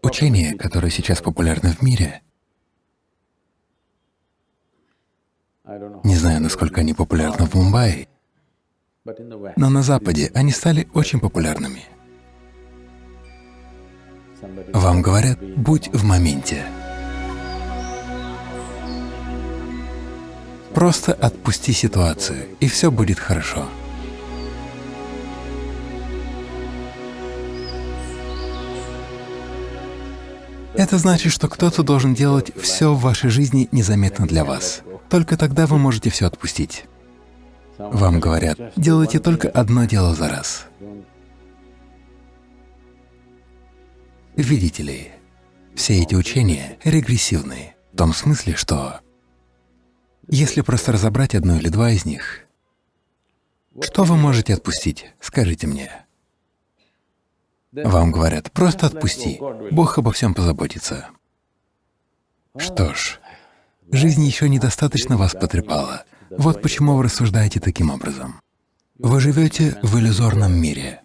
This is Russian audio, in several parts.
Учение, которое сейчас популярно в мире, не знаю, насколько они популярны в Мумбаи, но на Западе они стали очень популярными. Вам говорят, будь в моменте. Просто отпусти ситуацию, и все будет хорошо. Это значит, что кто-то должен делать все в вашей жизни незаметно для вас. Только тогда вы можете все отпустить. Вам говорят, делайте только одно дело за раз. Видите ли, все эти учения регрессивны, в том смысле, что если просто разобрать одно или два из них, что вы можете отпустить, скажите мне. Вам говорят, просто отпусти, Бог обо всем позаботится. Что ж, жизнь еще недостаточно вас потрепала. Вот почему вы рассуждаете таким образом. Вы живете в иллюзорном мире.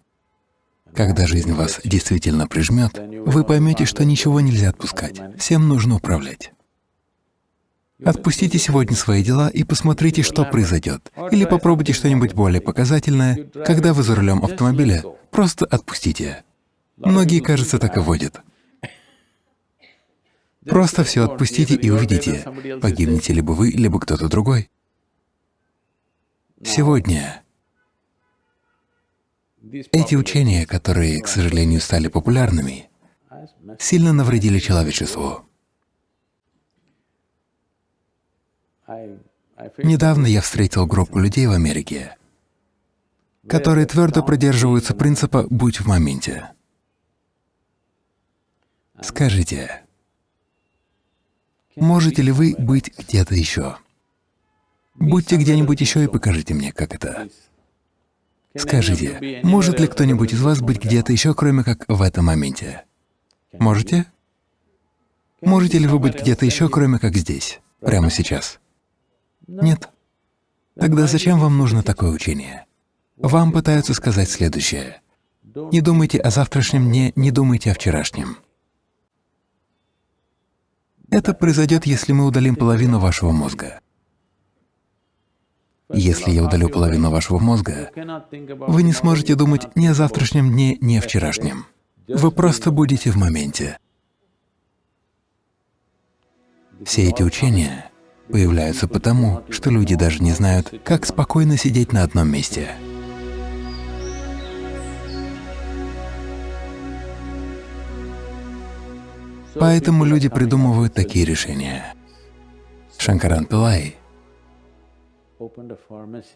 Когда жизнь вас действительно прижмет, вы поймете, что ничего нельзя отпускать, всем нужно управлять. Отпустите сегодня свои дела и посмотрите, что произойдет. Или попробуйте что-нибудь более показательное. Когда вы за рулем автомобиля, просто отпустите. Многие, кажется, так и водят. Просто все отпустите и увидите, погибнете либо вы, либо кто-то другой. Сегодня эти учения, которые, к сожалению, стали популярными, сильно навредили человечеству. Недавно я встретил группу людей в Америке, которые твердо придерживаются принципа «будь в моменте». Скажите, можете ли вы быть где-то еще? Будьте где-нибудь еще и покажите мне, как это. Скажите, может ли кто-нибудь из вас быть где-то еще, кроме как в этом моменте? Можете? Можете ли вы быть где-то еще, кроме как здесь, прямо сейчас? Нет. Тогда зачем вам нужно такое учение? Вам пытаются сказать следующее. Не думайте о завтрашнем дне, не думайте о вчерашнем. Это произойдет, если мы удалим половину вашего мозга. Если я удалю половину вашего мозга, вы не сможете думать ни о завтрашнем дне, ни о вчерашнем. Вы просто будете в моменте. Все эти учения появляются потому, что люди даже не знают, как спокойно сидеть на одном месте. Поэтому люди придумывают такие решения. Шанкаран Пилай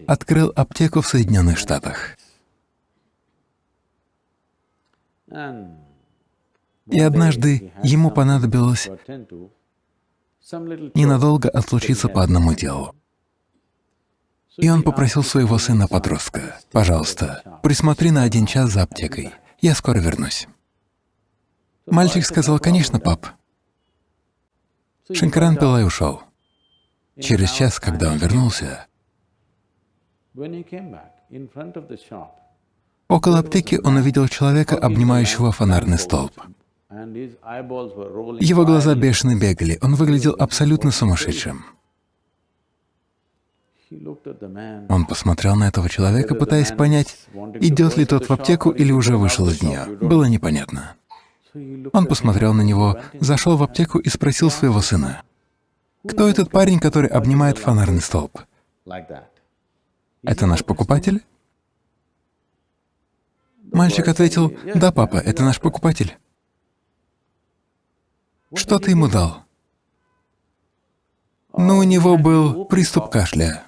открыл аптеку в Соединенных Штатах. И однажды ему понадобилось ненадолго отлучиться по одному делу. И он попросил своего сына-подростка, «Пожалуйста, присмотри на один час за аптекой, я скоро вернусь». Мальчик сказал, «Конечно, пап». Шанкаран Пилай ушел. Через час, когда он вернулся, около аптеки он увидел человека, обнимающего фонарный столб. Его глаза бешено бегали, он выглядел абсолютно сумасшедшим. Он посмотрел на этого человека, пытаясь понять, идет ли тот в аптеку или уже вышел из нее. Было непонятно. Он посмотрел на него, зашел в аптеку и спросил своего сына, «Кто этот парень, который обнимает фонарный столб? Это наш покупатель?» Мальчик ответил, «Да, папа, это наш покупатель». «Что ты ему дал?» Но у него был приступ кашля,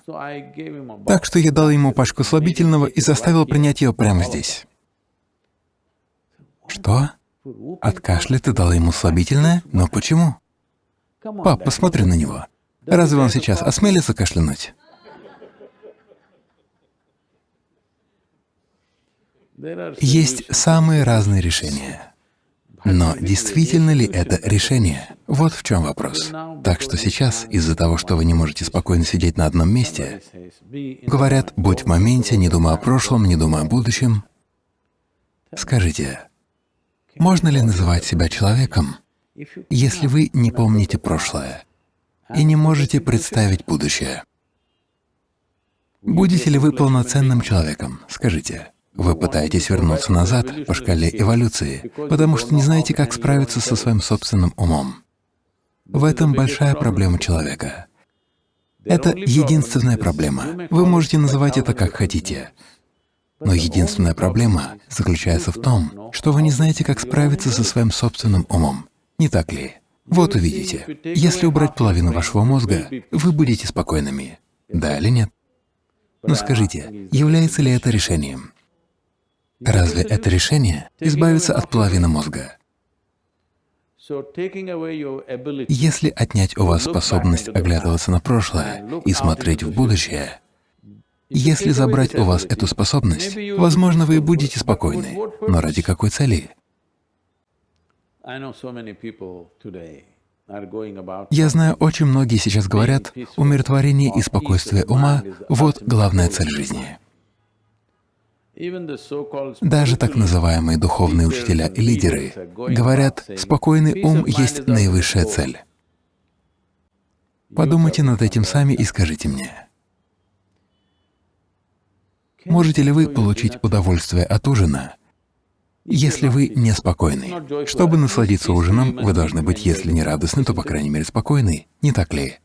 так что я дал ему пачку слабительного и заставил принять ее прямо здесь. Что? От кашля ты дала ему слабительное? Но почему? Пап, посмотри на него. Разве он сейчас осмелится кашлянуть? Есть самые разные решения. Но действительно ли это решение? Вот в чем вопрос. Так что сейчас, из-за того, что вы не можете спокойно сидеть на одном месте, говорят, будь в моменте, не думай о прошлом, не думай о будущем. Скажите, Можно ли называть себя человеком, если вы не помните прошлое и не можете представить будущее? Будете ли вы полноценным человеком? Скажите. Вы пытаетесь вернуться назад по шкале эволюции, потому что не знаете, как справиться со своим собственным умом. В этом большая проблема человека. Это единственная проблема. Вы можете называть это как хотите. Но единственная проблема заключается в том, что вы не знаете, как справиться со своим собственным умом. Не так ли? Вот увидите. Если убрать половину вашего мозга, вы будете спокойными. Да или нет? Но скажите, является ли это решением? Разве это решение — избавиться от половины мозга? Если отнять у вас способность оглядываться на прошлое и смотреть в будущее, если забрать у вас эту способность, возможно, вы будете спокойны, но ради какой цели? Я знаю, очень многие сейчас говорят, умиротворение и спокойствие ума — вот главная цель жизни. Даже так называемые духовные учителя и лидеры говорят, спокойный ум есть наивысшая цель. Подумайте над этим сами и скажите мне, можете ли вы получить удовольствие от ужина, если вы неспокойны? Чтобы насладиться ужином, вы должны быть, если не радостны, то, по крайней мере, спокойны, не так ли?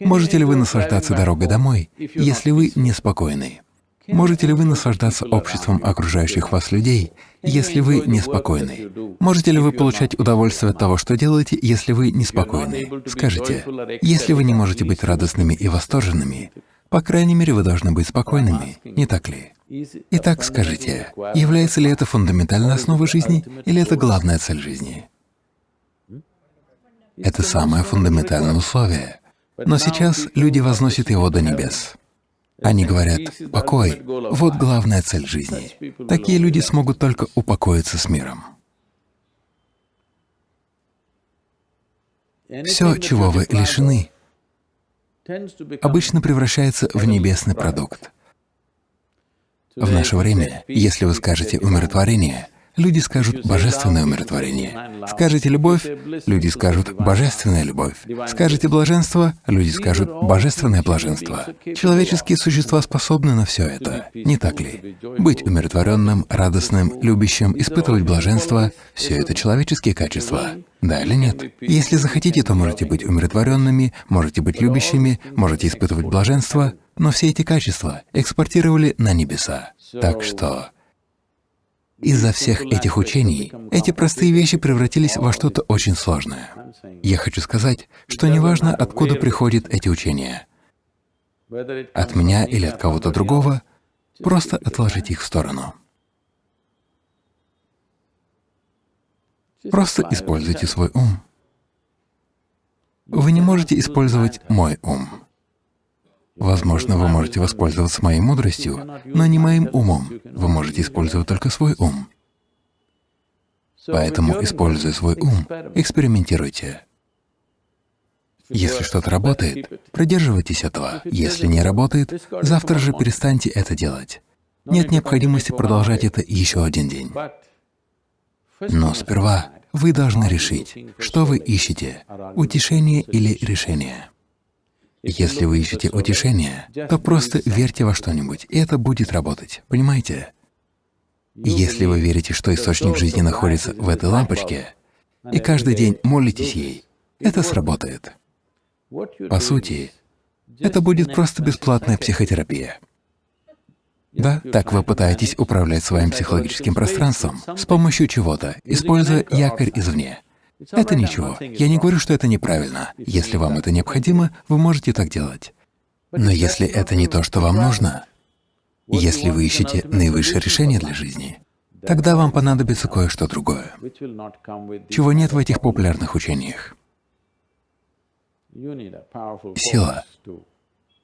Можете ли вы наслаждаться дорогой домой, если вы неспокойны? Можете ли вы наслаждаться обществом окружающих вас людей, если вы неспокойны? Можете ли вы получать удовольствие от того, что делаете, если вы неспокойны? Скажите, если вы не можете быть радостными и восторженными, по крайней мере, вы должны быть спокойными, не так ли? Итак, скажите, является ли это фундаментальной основой жизни или это главная цель жизни? Это самое фундаментальное условие. Но сейчас люди возносят его до небес. Они говорят, покой — вот главная цель жизни. Такие люди смогут только упокоиться с миром. Все, чего вы лишены, обычно превращается в небесный продукт. В наше время, если вы скажете «умиротворение», люди скажут «божественное умиротворение». Скажете «любовь», люди скажут «божественная любовь». Скажете «блаженство», люди скажут «божественное блаженство». Человеческие существа способны на все это, не так ли? Быть умиротворенным, радостным, любящим, испытывать блаженство — все это человеческие качества. Да или нет? Если захотите, то можете быть умиротворенными, можете быть любящими, можете испытывать блаженство, но все эти качества экспортировали на небеса. Так что из-за всех этих учений эти простые вещи превратились во что-то очень сложное. Я хочу сказать, что неважно, откуда приходят эти учения, от меня или от кого-то другого, просто отложите их в сторону. Просто используйте свой ум. Вы не можете использовать мой ум. Возможно, вы можете воспользоваться моей мудростью, но не моим умом. Вы можете использовать только свой ум. Поэтому, используя свой ум, экспериментируйте. Если что-то работает, придерживайтесь этого. Если не работает, завтра же перестаньте это делать. Нет необходимости продолжать это еще один день. Но сперва вы должны решить, что вы ищете — утешение или решение. Если вы ищете утешение, то просто верьте во что-нибудь, и это будет работать, понимаете? Если вы верите, что источник жизни находится в этой лампочке, и каждый день молитесь ей, это сработает. По сути, это будет просто бесплатная психотерапия. Да, так вы пытаетесь управлять своим психологическим пространством с помощью чего-то, используя якорь извне. Это ничего. Я не говорю, что это неправильно. Если вам это необходимо, вы можете так делать. Но если это не то, что вам нужно, если вы ищете наивысшее решение для жизни, тогда вам понадобится кое-что другое, чего нет в этих популярных учениях. Сила,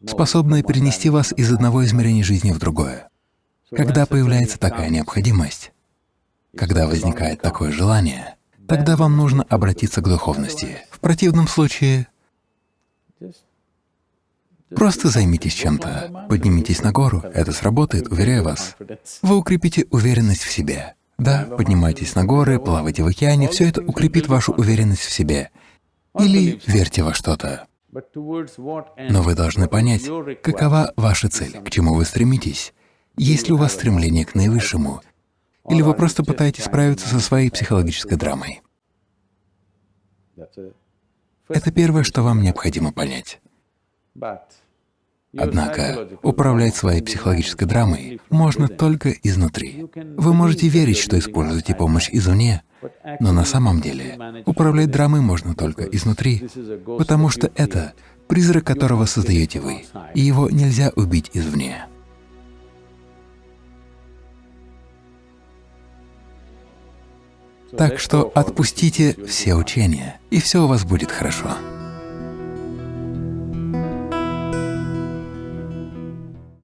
способная перенести вас из одного измерения жизни в другое. Когда появляется такая необходимость, когда возникает такое желание, тогда вам нужно обратиться к духовности. В противном случае просто займитесь чем-то, поднимитесь на гору, это сработает, уверяю вас. Вы укрепите уверенность в себе, Да, поднимайтесь на горы, плавайте в океане, все это укрепит вашу уверенность в себе. Или верьте во что-то. Но вы должны понять, какова ваша цель, к чему вы стремитесь. Есть ли у вас стремление к наивысшему? Или вы просто пытаетесь справиться со своей психологической драмой? Это первое, что вам необходимо понять. Однако управлять своей психологической драмой можно только изнутри. Вы можете верить, что используете помощь извне, но на самом деле управлять драмой можно только изнутри, потому что это призрак, которого создаете вы, и его нельзя убить извне. Так что отпустите все учения, и все у вас будет хорошо.